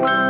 you